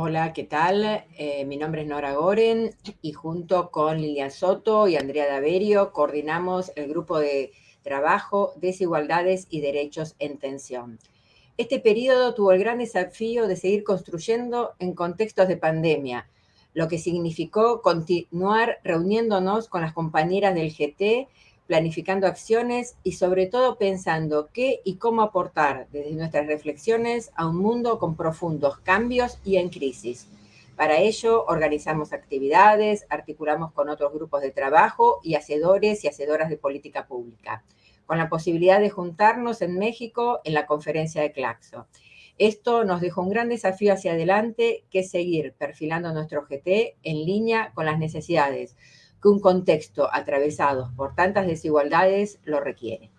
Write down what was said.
Hola, ¿qué tal? Eh, mi nombre es Nora Goren y junto con Lilian Soto y Andrea Daverio coordinamos el grupo de trabajo Desigualdades y Derechos en Tensión. Este periodo tuvo el gran desafío de seguir construyendo en contextos de pandemia, lo que significó continuar reuniéndonos con las compañeras del GT planificando acciones y sobre todo pensando qué y cómo aportar desde nuestras reflexiones a un mundo con profundos cambios y en crisis. Para ello organizamos actividades, articulamos con otros grupos de trabajo y hacedores y hacedoras de política pública, con la posibilidad de juntarnos en México en la conferencia de Claxo. Esto nos dejó un gran desafío hacia adelante, que es seguir perfilando nuestro GT en línea con las necesidades que un contexto atravesado por tantas desigualdades lo requiere.